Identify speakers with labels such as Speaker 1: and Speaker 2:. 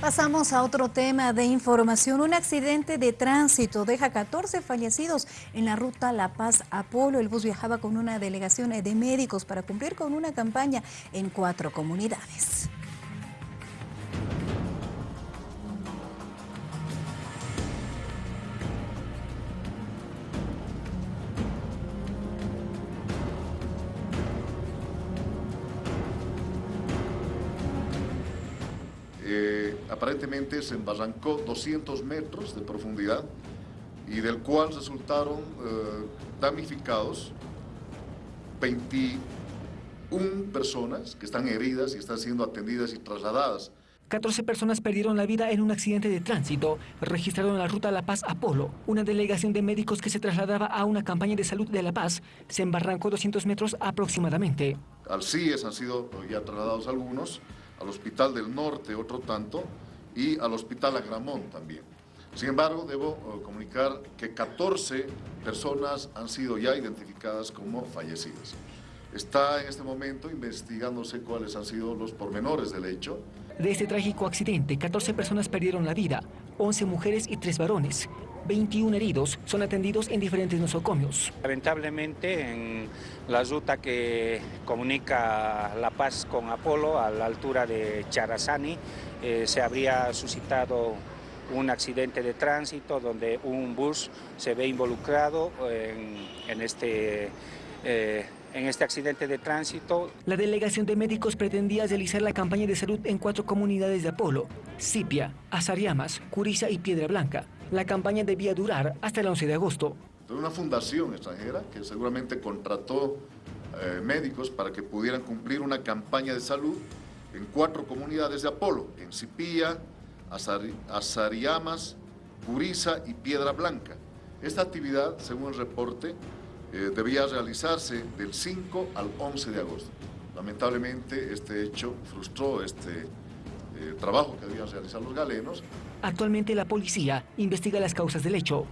Speaker 1: Pasamos a otro tema de información. Un accidente de tránsito deja 14 fallecidos en la ruta La Paz-Apolo. El bus viajaba con una delegación de médicos para cumplir con una campaña en cuatro comunidades.
Speaker 2: Aparentemente se embarrancó 200 metros de profundidad y del cual resultaron eh, damnificados 21 personas que están heridas y están siendo atendidas y trasladadas.
Speaker 3: 14 personas perdieron la vida en un accidente de tránsito registrado en la ruta La Paz-Apolo. Una delegación de médicos que se trasladaba a una campaña de salud de La Paz se embarrancó 200 metros aproximadamente.
Speaker 2: Al CIES han sido ya trasladados algunos, al Hospital del Norte otro tanto y al Hospital Agramón también. Sin embargo, debo eh, comunicar que 14 personas han sido ya identificadas como fallecidas. Está en este momento investigándose cuáles han sido los pormenores del hecho.
Speaker 3: De este trágico accidente, 14 personas perdieron la vida, 11 mujeres y 3 varones. 21 heridos son atendidos en diferentes nosocomios.
Speaker 4: Lamentablemente, en la ruta que comunica La Paz con Apolo, a la altura de Charazani, eh, se habría suscitado un accidente de tránsito donde un bus se ve involucrado en, este... Eh, en este accidente de tránsito.
Speaker 3: La delegación de médicos pretendía realizar la campaña de salud en cuatro comunidades de Apolo, Cipia, Azariamas, Curiza y Piedra Blanca. La campaña debía durar hasta el 11 de agosto.
Speaker 2: Una fundación extranjera que seguramente contrató eh, médicos para que pudieran cumplir una campaña de salud en cuatro comunidades de Apolo, en Cipia, Azariamas, Curiza y Piedra Blanca. Esta actividad, según el reporte, eh, debía realizarse del 5 al 11 de agosto. Lamentablemente este hecho frustró este trabajo que debían realizar los galenos.
Speaker 3: Actualmente la policía investiga las causas del hecho.